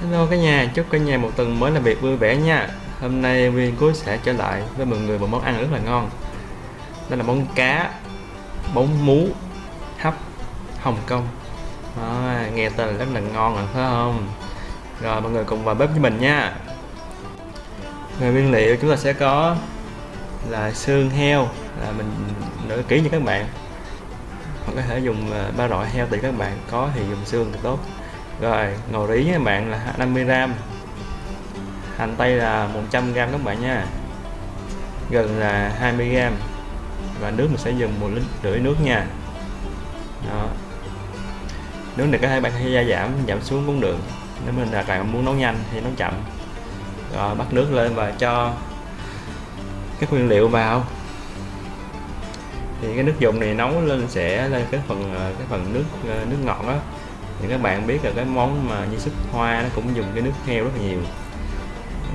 Hello cả nhà, chúc cả nhà một tuần mới làm việc vui vẻ nha. Hôm nay Viên Cuối sẽ trở lại với mọi người một món ăn rất là ngon. Đó là món cá bóng mú hấp Hồng Kông. À, Nghe tên rất là ngon rồi phải không? Rồi mọi người cùng vào bếp với mình nha. Về nguyên liệu chúng ta sẽ có là xương heo là mình nửa kỹ cho các bạn. Hoặc có thể dùng ờ, ba loại heo tùy các bạn có thì dùng xương thì tốt rồi ngò rí các bạn là 50g hành tây là 100g các bạn nha. Gần là 20g và nước mình sẽ dùng một lít rưỡi nước nha. Đó. Nước này có hai bạn hay gia giảm giảm xuống cũng được. Nếu mình là bạn muốn nấu nhanh thì nấu chậm. Rồi, bắt nước lên và cho các nguyên liệu vào. Thì cái nước dùng này nấu lên sẽ lên cái phần ờ, cái phần nước ờ, nước ngọt đó thì các bạn biết là cái món mà như súp hoa nó cũng dùng cái nước heo rất là nhiều.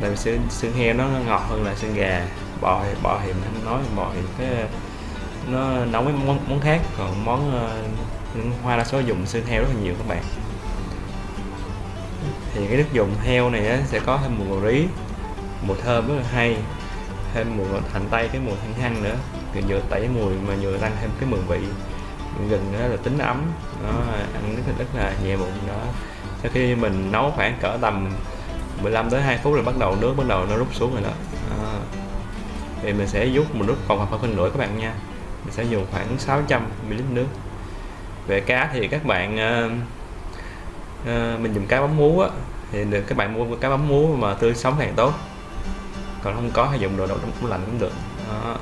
Tại vì xương, xương heo nó, ngọt hơn là xương gà. Bò thì bò thì mình không nói bò thì cái nó nấu với món, món khác. Còn món uh, hoa đa số dùng xương heo rất là nhiều các bạn. Thì cái nước dùng heo này á, sẽ có thêm mùi rí mùi thơm rất là hay thêm mùi hành tây cái mùi thanh hăng nữa. Thì vừa tẩy mùi mà vừa tăng thêm cái mùi vị gừng đó là tính ấm. Nó ăn rất là rất là nhẹ bụng đó. Sau khi mình nấu khoảng cỡ tầm 15 tới 2 phút là bắt đầu nước bắt đầu nó rút xuống rồi đó, đó. thì mình sẽ rút một rút còn khoảng phân nửa các bạn nha. Mình sẽ dùng khoảng 600 ml nước. Về cá thì các bạn uh, uh, mình dùng cá bấm muối á thì được các bạn mua cá bấm muối mà tươi sống càng tốt. Còn không có hay dùng đồ đậu tủ lạnh cũng được. Đó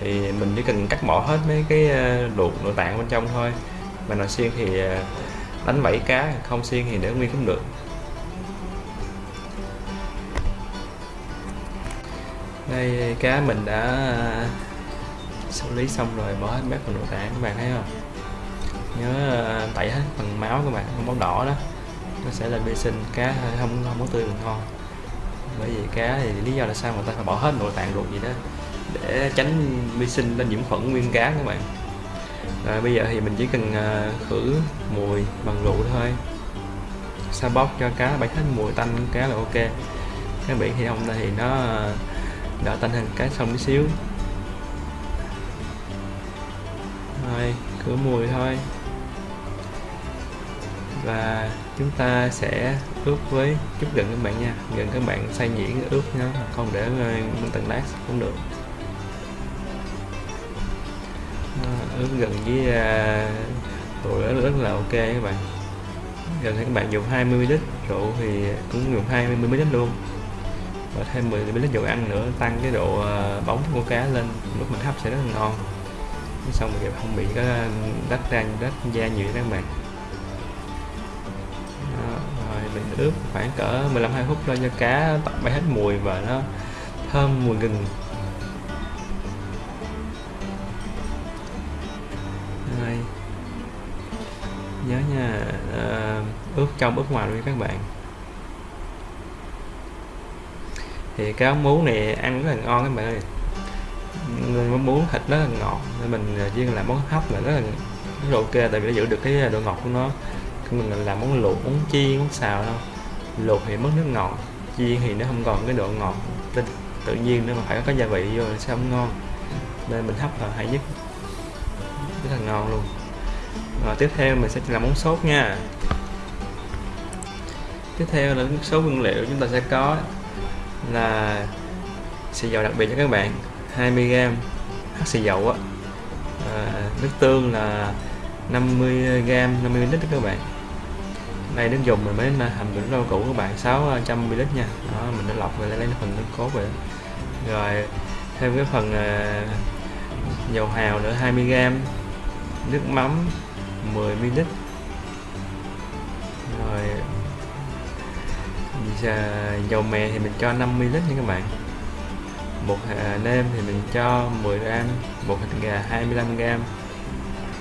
thì mình chỉ cần cắt bỏ hết mấy cái ờ, ruột nội tạng bên trong thôi. Mà nồi xiên thì ờ, đánh vảy cá, không xiên thì để nguyên cũng được. Đây, cá mình đã ờ, xử lý xong rồi, bỏ hết mấy phần nội tạng các bạn thấy không? Nhớ tẩy hết phần máu các bạn, không máu đỏ đó. Nó sẽ là vệ sinh, cá không không có tươi mình ngon. Bởi vì cá thì lý do là sao người ta phải bỏ hết nội tạng ruột gì đó để tránh vi sinh lên nhiễm khuẩn nguyên cá các bạn. Rồi bây giờ thì mình chỉ cần à, khử mùi bằng rượu thôi. Sa bóc cho cá bay hết mùi tanh cá là ok. Cái biển thì không thì nó à, đỡ tanh hơn cá sông tí xíu. Rồi khử mùi thôi. Và chúng ta sẽ ướp với chút gừng các bạn nha. Gừng các bạn xay nhuyễn ướp nhá, không để à, nguyên tầng lát cũng được. Ứng gần với à, rượu rất, rất là ok các bạn. Gần các bạn dùng 20 ml rượu thì cũng dùng 20 ml luôn. Và thêm 10 ml dầu ăn nữa tăng cái độ à, bóng của cá lên lúc mình hấp sẽ rất là ngon. Xong rồi không bị có đất ra đất da nhiều các bạn. Đó, rồi mình ướp khoảng cỡ 15 20 phút thôi cho cá tắt bay hết mùi và nó thơm mùi gừng. Ướp trong ướp ngoài luôn các bạn. Thì cái ống muốn này ăn rất là ngon các bạn ơi. Người muốn thịt rất là ngọt, nên mình chỉ làm món hấp là rất là rất là ok, tại vì nó giữ được cái độ ngọt của nó. Mình làm món luộc, món chiên, món xào đâu. Luộc thì mất nước ngọt, chiên thì nó không còn cái độ ngọt tự nhiên nữa mà phải có gia vị vô sẽ không ngon. Nên mình hấp là hay nhất. Rất là ngon luôn. Rồi tiếp theo mình sẽ làm món sốt nha tiếp theo là số nguyên liệu chúng ta sẽ có là xì dầu đặc biệt cho các bạn 20g hắc xì dầu á. À, nước tương là 50g 50 ml các bạn. Đây nước dùng mình mới hầm được rau củ các bạn 600 ml nha. Đó mình đã lọc rồi lấy phần nước cốt rồi rồi thêm cái phần à, dầu hào nữa 20g nước mắm 10 ml. À, dầu mè thì mình cho 50ml, nha các bạn. Bột à, nêm thì mình cho 10 gram bột thịt gà 25 gram.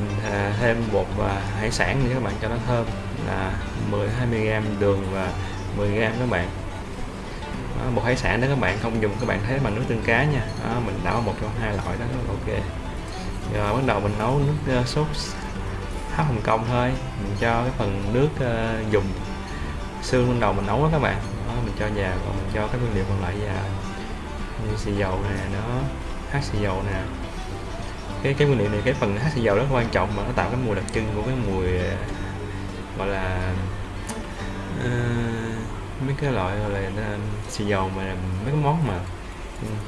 Mình à, thêm bột và hải sản nữa các bạn cho nó thơm là 10 20 gram đường và 10 gram các bạn. Đó, bột hải sản đó các bạn không dùng các bạn thấy bằng nước tương cá nha. Đó, mình đảo một trong hai loại đó ok. Rồi bắt đầu mình nấu nước uh, sốt hấp hồng kông thôi. Mình cho cái phần nước uh, dùng xương ban đầu mình nấu đó các bạn. Đó, mình cho vào còn mình cho các nguyên liệu còn lại vào. Như xì dầu nè nó hát xì dầu nè. Cái cái nguyên liệu này cái phần hát xì dầu rất quan trọng mà nó tạo cái mùi đặc trưng của cái mùi ờ, gọi là uh, mấy cái loại gọi là uh, xì dầu mà mấy cái món mà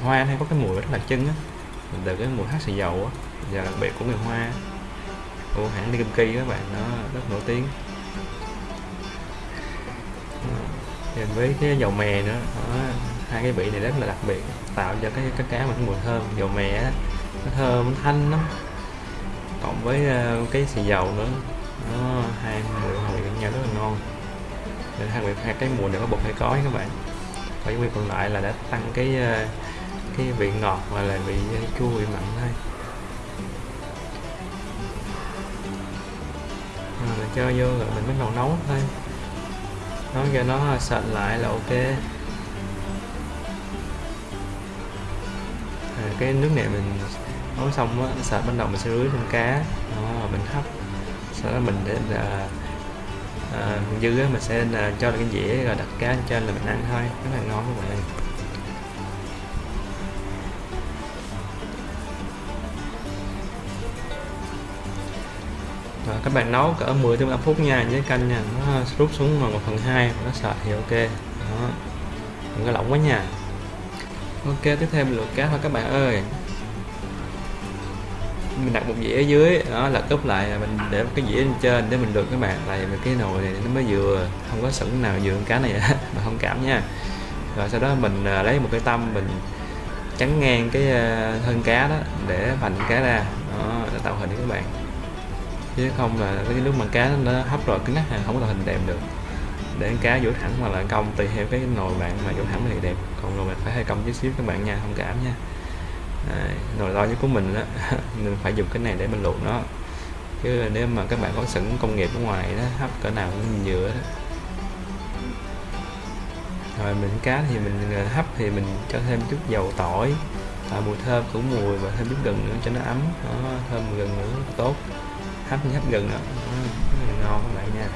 hoa hay có cái mùi rất đặc trưng á. Từ cái mùi hát xì dầu á và đặc biệt của người hoa. Của hãng đi kim kỳ các bạn nó rất nổi tiếng kèm với cái dầu mè nữa đó, hai cái vị này rất là đặc biệt tạo cho cái cái cá mà cái mùi thơm. Dầu mè á nó thơm thanh lắm. Cộng với uh, cái xì dầu nữa nó hai mùi hòa quyện nhau rất là ngon. Nên hai vị hai cái mùi này có bột hay cói các bạn. Còn những vị còn lại là đã tăng cái uh, cái vị ngọt và là vị chua vị mặn thôi. Rồi mình cho vô rồi mình bắt đầu nấu thôi nấu cho nó sệt lại là ok. À, cái nước này mình nấu xong á sệt bắt đầu mình sẽ rưới lên cá. Đó, mình hấp. Sau đó mình để là à, à dư á mình sẽ là cho được cái dĩa rồi đặt cá trên là mình ăn thôi. Rất là ngon các bạn các bạn nấu cỡ 10 15 phút nha, với canh nha, nó rút xuống mà 1 phần 2 nó sệt thì ok. Đó, đừng có lỏng quá nha. Ok, tiếp theo mình luộc cá thôi các bạn ơi. Mình đặt một dĩa ở dưới, đó là cúp lại mình để một cái dĩa lên trên để mình luộc các bạn. Lại cái nồi này nó mới vừa, không có sửng nào vừa cá này mà không cảm nha. Rồi sau đó mình à, lấy một cái tâm mình chắn ngang cái à, thân cá đó để vành cá ra. Đó, để tạo hình các bạn chứ không là cái nước mà cá nó hấp rồi cứng ngắc không có hình đẹp được. Để cá vỗ thẳng hoặc là cong tùy theo cái nồi bạn mà vỗ thẳng thì đẹp. Còn rồi bạn phải hay cong chút xíu các bạn nha không cảm nha. À, nồi to nhất của mình đó mình phải dùng cái này để mình luộc nó. Chứ nếu mà các bạn có sẵn công nghiệp ở ngoài đó hấp cỡ nào cũng nhựa đó. Rồi mình cá thì mình à, hấp thì mình cho thêm chút dầu tỏi. À, mùi thơm cũng mùi và thêm chút gừng nữa cho nó ấm. Đó, thơm gừng nữa tốt hấp như hấp gừng đó, rất là ngon các bạn nha.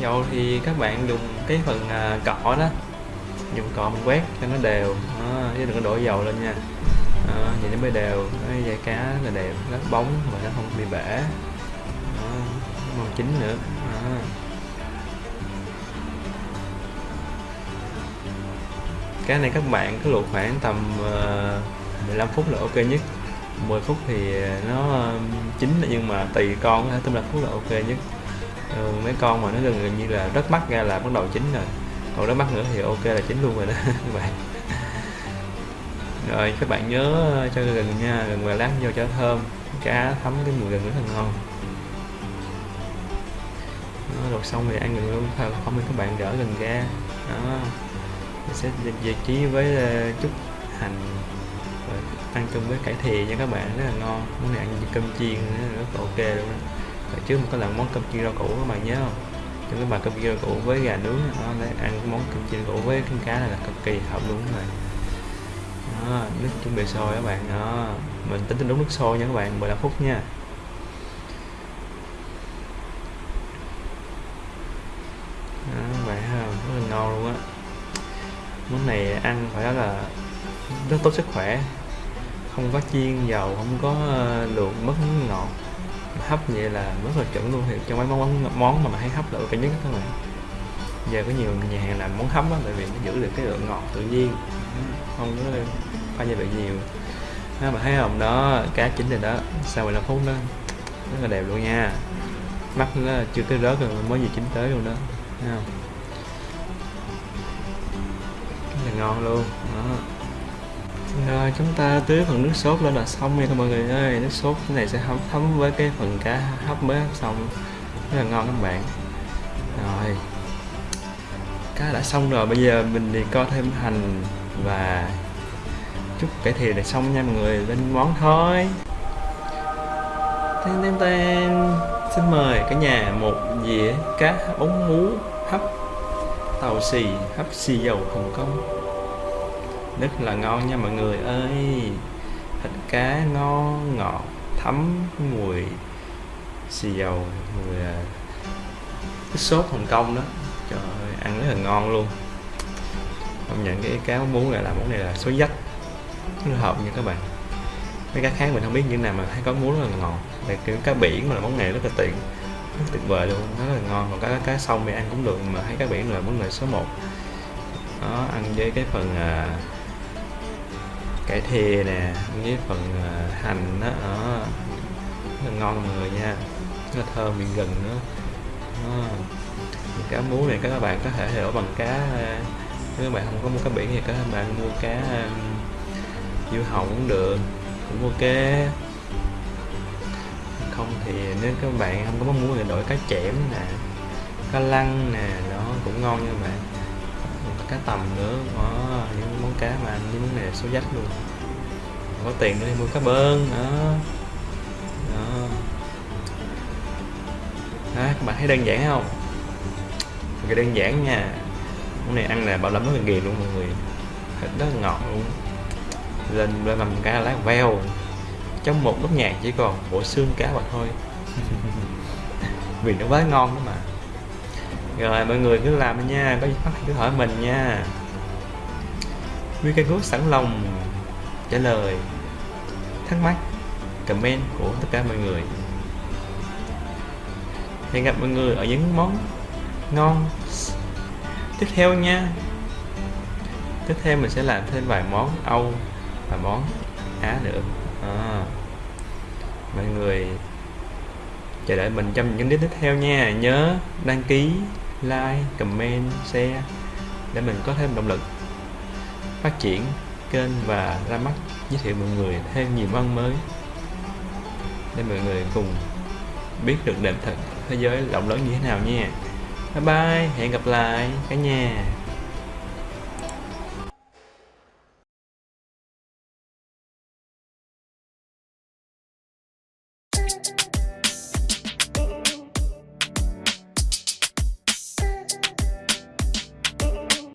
Dầu thì các bạn dùng cái phần à, cọ đó. Dùng cọ mình quét cho nó đều. À, chứ đừng có đổ dầu lên nha. À, vậy nó mới đều. Cái dây cá là đều. Rất bóng mà nó không bị bể. À, màu chín nữa. À. cái này các bạn cứ luộc khoảng tầm ờ, 15 phút là ok nhất. 10 phút thì nó ờ, chín nhưng mà tùy con có thể 15 phút là ok nhất. Ừ, mấy con mà nó gần, gần như là rất mắt ra là bắt đầu chín rồi. Còn rất mắt nữa thì ok là chín luôn rồi đó các bạn. Rồi các bạn nhớ cho gừng nha gừng và lát vô cho thơm cá thấm cái mùi gừng rất là ngon. Đó, luộc xong thì ăn gừng luôn không thì các bạn gỡ gừng ra đó mình sẽ vị trí với ờ, chút hành và ăn chung với cải thìa nha các bạn. Rất là ngon. Món này ăn với cơm chiên rất là ok luôn đó trước mình có lần món cơm chiên rau củ các bạn nhớ không? Trong cái bài cơm chiên rau củ với gà nướng đó, để ăn món cơm chiên rau củ với con cá này là cực kỳ hợp luôn rồi đó, nước chuẩn bị sôi các bạn. Đó mình tính tính đúng nước sôi nha các bạn 15 phút nha. Món này ăn phải nói là rất tốt sức khỏe. Không có chiên, dầu, không có ờ, luộc, mất ngọt. Hấp vậy là rất là chuẩn luôn, thì trong mấy món món mà mà hay hấp là ok nhất các bạn. Giờ có nhiều nhà hàng làm món hấp á, tại vì nó giữ được cái lượng ngọt tự nhiên. Không có pha gia vị nhiều. Ha mà thấy không đó cá chín rồi đó, sau 15 phút đó, rất là đẹp luôn nha. Mắt nó chưa tới rớt rồi, mới gì chín tới luôn đó. Thấy không? Là ngon luôn. Đó. Rồi ờ, chúng ta tưới phần nước sốt lên là xong nha các mọi người ơi. Nước sốt cái này sẽ hấp thấm với cái phần cá hấp mới hấp xong. Rất là ngon các bạn. Rồi. Cá đã xong rồi, bây giờ mình thì co thêm hành và chút cải thiện để xong nha mọi người lên món thôi. Tên tên tên. Xin mời cả nhà một dĩa cá bóng mú tàu xì hấp xì dầu hồng kông. Rất là ngon nha mọi người ơi. Thịt cá ngon ngọt thấm mùi xì dầu mùi à, cái sốt Hồng Kông đó. Trời ơi, ăn rất là ngon luôn. Không nhận cái cá muốn này là món này là số dách. Nó hợp nha các bạn. Mấy cá khác mình không biết như nào mà thấy có muối rất là ngon đây kiểu cá biển mà là món này rất là tiện tuyệt vời luôn rất là ngon. Còn cá cá sông thì ăn cũng được mà thấy cá biển là món lợi số 1 nó ăn với cái phần à, cải thìa nè ăn với phần à, hành đó, đó rất là ngon mọi người nha. Nó thơm miệng gừng nữa. Đó. cá muối này các bạn có thể hiểu bằng cá à, nếu các bạn không có mua cá biển thì các bạn mua cá à, um, diêu cũng được cũng ok thì nếu các bạn không có mong muốn thì đổi cá chẽm nè cá lăng nè nó cũng ngon nha vậy. Bạn cá tầm nữa có những món cá mà ăn những món này số dách luôn. Có tiền nữa thì mua cá bơn đó. Đó. Đó, các bạn thấy đơn giản không? Cái đơn giản nha. Món này ăn là bảo lắm rất là ghiền luôn mọi người. Thịt rất là ngọt luôn. Lên lên làm cá lát veo trong một nốt nhạc chỉ còn bộ xương cá mà thôi. Vì nó quá ngon đó mà. Rồi mọi người cứ làm nha có gì phát cứ hỏi mình nha. Gốt sẵn lòng trả lời thắc mắc comment của tất cả mọi người. Hẹn gặp mọi người ở những món ngon tiếp theo nha. Tiếp theo mình sẽ làm thêm vài món âu và món á nữa à, mọi người chờ đợi mình trong những clip tiếp theo nha. Nhớ đăng ký like comment share để mình có thêm động lực phát triển kênh và ra mắt giới thiệu mọi người thêm nhiều món mới để mọi người cùng biết được nền thật thế giới rộng lớn như thế nào nha. Bye bye hẹn gặp lại cả nhà.